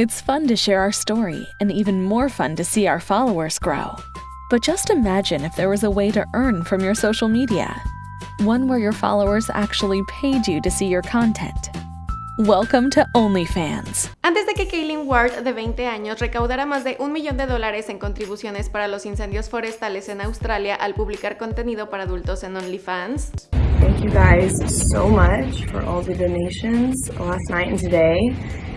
It's fun to share our story, and even more fun to see our followers grow. But just imagine if there was a way to earn from your social media. One where your followers actually paid you to see your content. Welcome to OnlyFans. Antes de que Kaylin Ward, de 20 años, recaudara más de un millón de dólares en contribuciones para los incendios forestales en Australia al publicar contenido para adultos en OnlyFans. Thank you guys so much for all the donations last night and today.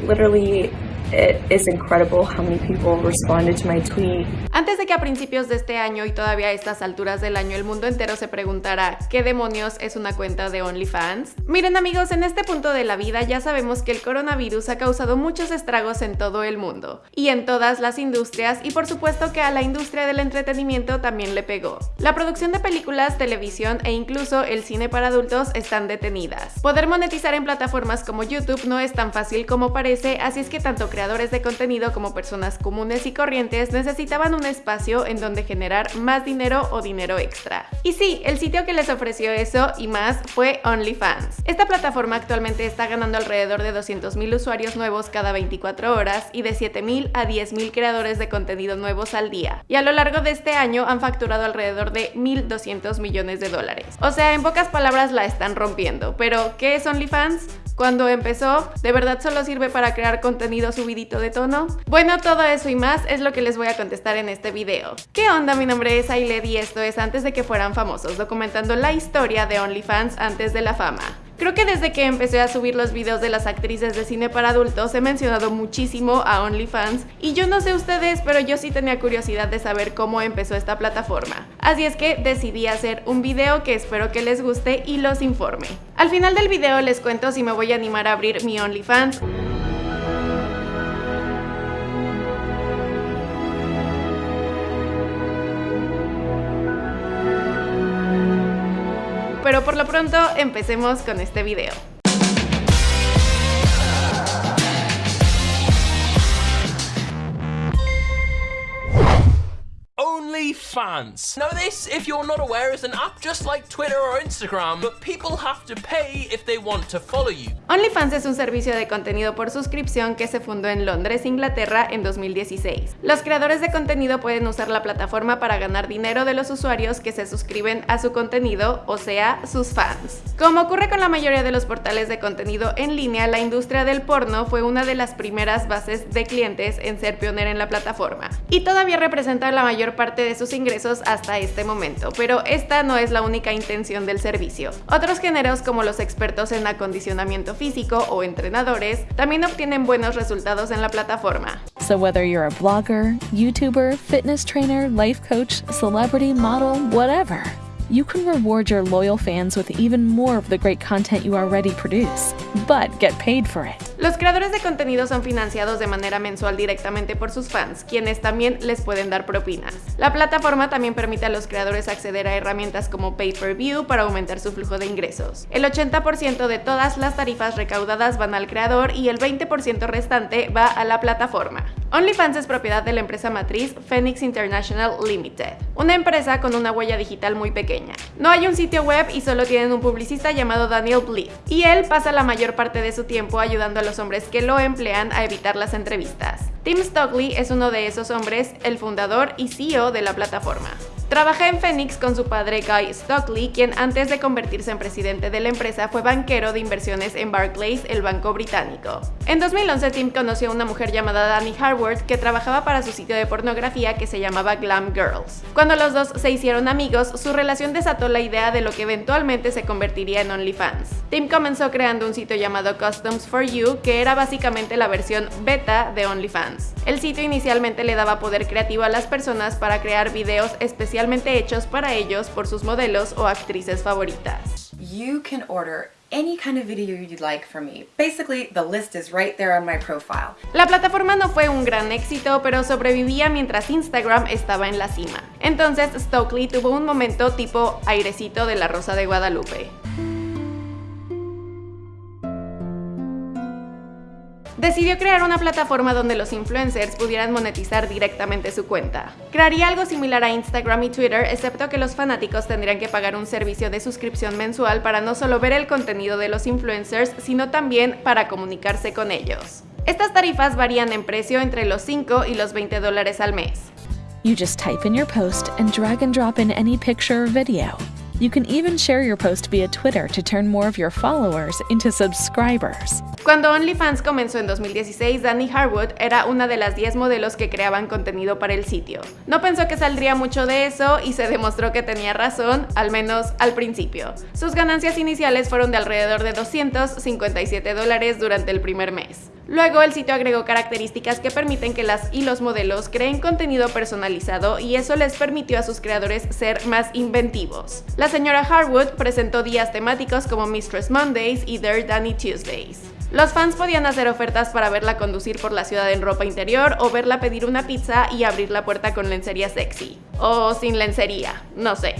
Literally, it is incredible how many people responded to my tweet. Antes de que a principios de este año y todavía a estas alturas del año el mundo entero se preguntara ¿qué demonios es una cuenta de OnlyFans? Miren amigos, en este punto de la vida ya sabemos que el coronavirus ha causado muchos estragos en todo el mundo y en todas las industrias y por supuesto que a la industria del entretenimiento también le pegó. La producción de películas, televisión e incluso el cine para adultos están detenidas. Poder monetizar en plataformas como YouTube no es tan fácil como parece, así es que tanto creadores de contenido como personas comunes y corrientes necesitaban un espacio en donde generar más dinero o dinero extra. Y sí, el sitio que les ofreció eso y más fue OnlyFans. Esta plataforma actualmente está ganando alrededor de 200.000 usuarios nuevos cada 24 horas y de 7.000 a 10.000 creadores de contenido nuevos al día. Y a lo largo de este año han facturado alrededor de 1.200 millones de dólares. O sea, en pocas palabras la están rompiendo. Pero, ¿qué es OnlyFans? Cuando empezó, ¿de verdad solo sirve para crear contenido subidito de tono? Bueno, todo eso y más es lo que les voy a contestar en este video. ¿Qué onda? Mi nombre es Ailed y esto es Antes de que fueran famosos, documentando la historia de OnlyFans antes de la fama. Creo que desde que empecé a subir los videos de las actrices de cine para adultos he mencionado muchísimo a OnlyFans y yo no sé ustedes, pero yo sí tenía curiosidad de saber cómo empezó esta plataforma. Así es que decidí hacer un video que espero que les guste y los informe. Al final del video les cuento si me voy a animar a abrir mi OnlyFans pero por lo pronto empecemos con este video. OnlyFans. Now this, if you're not aware, is an app just like Twitter or Instagram, but people have to pay if they want to follow you. OnlyFans es un servicio de contenido por suscripción que se fundó en Londres, Inglaterra en 2016. Los creadores de contenido pueden usar la plataforma para ganar dinero de los usuarios que se suscriben a su contenido, o sea, sus fans. Como ocurre con la mayoría de los portales de contenido en línea, la industria del porno fue una de las primeras bases de clientes en ser pionera en la plataforma y todavía representa la mayor parte de sus ingresos hasta este momento, pero esta no es la única intención del servicio. Otros géneros como los expertos en acondicionamiento físico o entrenadores también obtienen buenos resultados en la plataforma. So whether you're a blogger, YouTuber, fitness trainer, life coach, celebrity, model, whatever, you can reward your loyal fans with even more of the great content you already produce, but get paid for it. Los creadores de contenido son financiados de manera mensual directamente por sus fans, quienes también les pueden dar propinas. La plataforma también permite a los creadores acceder a herramientas como pay-per-view para aumentar su flujo de ingresos. El 80% de todas las tarifas recaudadas van al creador y el 20% restante va a la plataforma. OnlyFans es propiedad de la empresa matriz Phoenix International Limited, una empresa con una huella digital muy pequeña. No hay un sitio web y solo tienen un publicista llamado Daniel Bleed, y él pasa la mayor parte de su tiempo ayudando a los hombres que lo emplean a evitar las entrevistas. Tim Stockley es uno de esos hombres, el fundador y CEO de la plataforma. Trabaja en Phoenix con su padre Guy Stockley, quien antes de convertirse en presidente de la empresa fue banquero de inversiones en Barclays, el banco británico. En 2011 Tim conoció a una mujer llamada Danny Harvard que trabajaba para su sitio de pornografía que se llamaba Glam Girls. Cuando los dos se hicieron amigos, su relación desató la idea de lo que eventualmente se convertiría en OnlyFans. Tim comenzó creando un sitio llamado Customs for You, que era básicamente la versión beta de OnlyFans. El sitio inicialmente le daba poder creativo a las personas para crear videos especiales especialmente hechos para ellos por sus modelos o actrices favoritas. You can order any kind of video you'd like from me. Basically, the list is right there on my profile. La plataforma no fue un gran éxito, pero sobrevivía mientras Instagram estaba en la cima. Entonces, Stokely tuvo un momento tipo airecito de la Rosa de Guadalupe. Decidió crear una plataforma donde los influencers pudieran monetizar directamente su cuenta. Crearía algo similar a Instagram y Twitter, excepto que los fanáticos tendrían que pagar un servicio de suscripción mensual para no solo ver el contenido de los influencers, sino también para comunicarse con ellos. Estas tarifas varían en precio entre los 5 y los 20 dólares al mes. You just type in your post and drag and drop in any picture or video. You can even share your post via Twitter to turn more of your followers into subscribers. Cuando OnlyFans comenzó en 2016, Danny Harwood era una de las 10 modelos que creaban contenido para el sitio. No pensó que saldría mucho de eso y se demostró que tenía razón, al menos al principio. Sus ganancias iniciales fueron de alrededor de 257 dólares durante el primer mes. Luego el sitio agregó características que permiten que las y los modelos creen contenido personalizado y eso les permitió a sus creadores ser más inventivos. La señora Harwood presentó días temáticos como Mistress Mondays y Their Danny Tuesdays. Los fans podían hacer ofertas para verla conducir por la ciudad en ropa interior o verla pedir una pizza y abrir la puerta con lencería sexy. O sin lencería, no sé.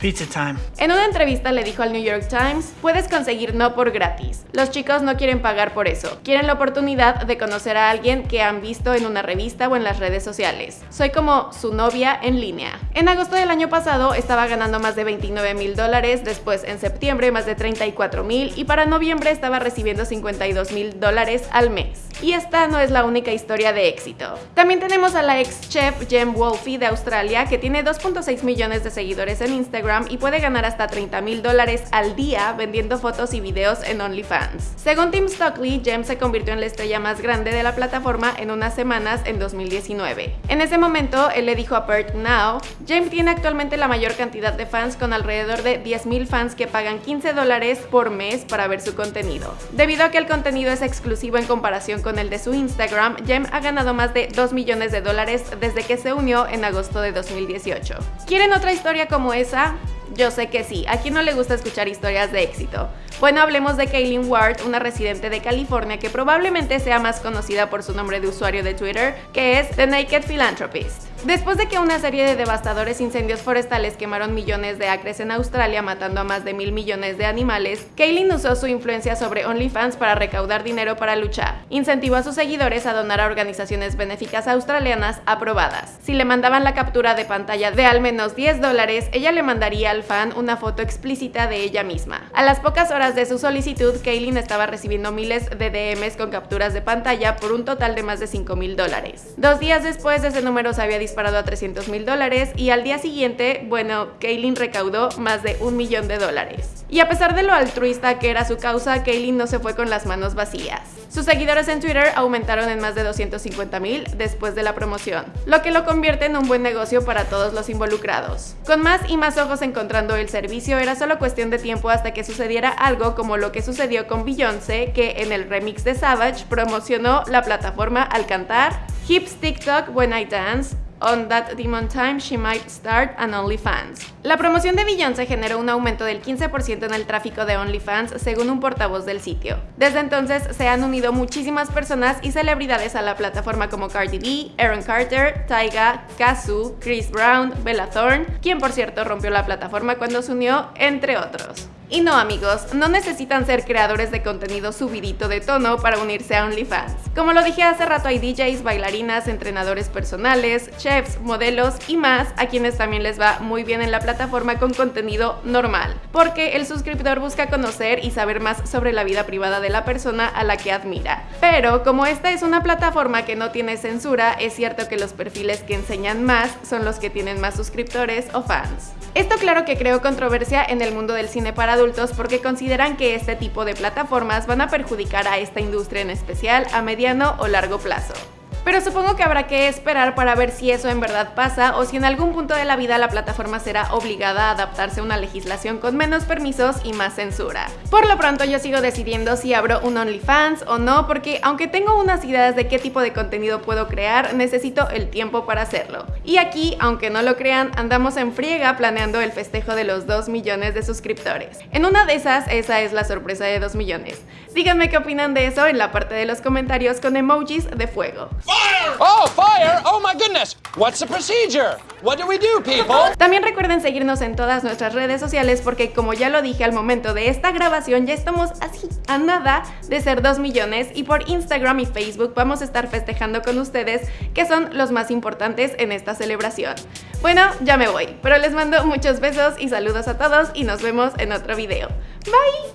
Pizza time. En una entrevista le dijo al New York Times, puedes conseguir no por gratis. Los chicos no quieren pagar por eso. Quieren la oportunidad de conocer a alguien que han visto en una revista o en las redes sociales. Soy como su novia en línea. En agosto del año pasado estaba ganando más de 29 mil dólares, después en septiembre más de 34 mil y para noviembre estaba recibiendo 52 mil dólares al mes. Y esta no es la única historia de éxito. También tenemos a la ex chef Jem Wolfe de Australia que tiene 2.6 millones de seguidores en Instagram y puede ganar hasta 30 mil dólares al día vendiendo fotos y videos en OnlyFans. Según Tim Stockley, Jem se convirtió en la estrella más grande de la plataforma en unas semanas en 2019. En ese momento, él le dijo a Perth Now, Jem tiene actualmente la mayor cantidad de fans con alrededor de 10 mil fans que pagan 15 dólares por mes para ver su contenido. Debido a que el contenido es exclusivo en comparación con el de su Instagram, Jem ha ganado más de 2 millones de dólares desde que se unió en agosto de 2018. ¿Quieren otra historia como esa? Yo sé que sí, a quien no le gusta escuchar historias de éxito. Bueno, hablemos de Kaylin Ward, una residente de California que probablemente sea más conocida por su nombre de usuario de Twitter, que es The Naked Philanthropist. Después de que una serie de devastadores incendios forestales quemaron millones de acres en Australia matando a más de mil millones de animales, Kaylin usó su influencia sobre OnlyFans para recaudar dinero para luchar. Incentivó a sus seguidores a donar a organizaciones benéficas australianas aprobadas. Si le mandaban la captura de pantalla de al menos 10 dólares, ella le mandaría al fan una foto explícita de ella misma. A las pocas horas de su solicitud, Kaylin estaba recibiendo miles de DMs con capturas de pantalla por un total de más de 5 mil dólares. Dos días después, ese número se había disparado a 300 mil dólares y al día siguiente, bueno, Kaylin recaudó más de un millón de dólares. Y a pesar de lo altruista que era su causa, Kaylin no se fue con las manos vacías. Sus seguidores en Twitter aumentaron en más de 250 mil después de la promoción, lo que lo convierte en un buen negocio para todos los involucrados. Con más y más ojos encontrando el servicio, era solo cuestión de tiempo hasta que sucediera algo como lo que sucedió con Beyoncé, que en el remix de Savage promocionó la plataforma al cantar Hips TikTok When I Dance, On That Demon Time She Might Start an OnlyFans. La promoción de Beyoncé generó un aumento del 15% en el tráfico de OnlyFans según un portavoz del sitio. Desde entonces se han unido muchísimas personas y celebridades a la plataforma como Cardi B, Aaron Carter, Tyga, Kazu, Chris Brown, Bella Thorne, quien por cierto rompió la plataforma cuando se unió, entre otros. Y no amigos, no necesitan ser creadores de contenido subidito de tono para unirse a OnlyFans. Como lo dije hace rato hay DJs, bailarinas, entrenadores personales, chefs, modelos y más a quienes también les va muy bien en la plataforma con contenido normal, porque el suscriptor busca conocer y saber más sobre la vida privada de la persona a la que admira. Pero como esta es una plataforma que no tiene censura, es cierto que los perfiles que enseñan más son los que tienen más suscriptores o fans. Esto claro que creó controversia en el mundo del cine para adultos porque consideran que este tipo de plataformas van a perjudicar a esta industria en especial a o largo plazo. Pero supongo que habrá que esperar para ver si eso en verdad pasa o si en algún punto de la vida la plataforma será obligada a adaptarse a una legislación con menos permisos y más censura. Por lo pronto yo sigo decidiendo si abro un OnlyFans o no porque aunque tengo unas ideas de qué tipo de contenido puedo crear, necesito el tiempo para hacerlo. Y aquí, aunque no lo crean, andamos en friega planeando el festejo de los 2 millones de suscriptores. En una de esas, esa es la sorpresa de 2 millones. Díganme qué opinan de eso en la parte de los comentarios con emojis de fuego. Oh, fire! Oh my goodness! What's the procedure? What do we do, people? También recuerden seguirnos en todas nuestras redes sociales porque como ya lo dije al momento de esta grabación ya estamos así a nada de ser 2 millones y por Instagram y Facebook vamos a estar festejando con ustedes que son los más importantes en esta celebración. Bueno, ya me voy, pero les mando muchos besos y saludos a todos y nos vemos en otro video. Bye!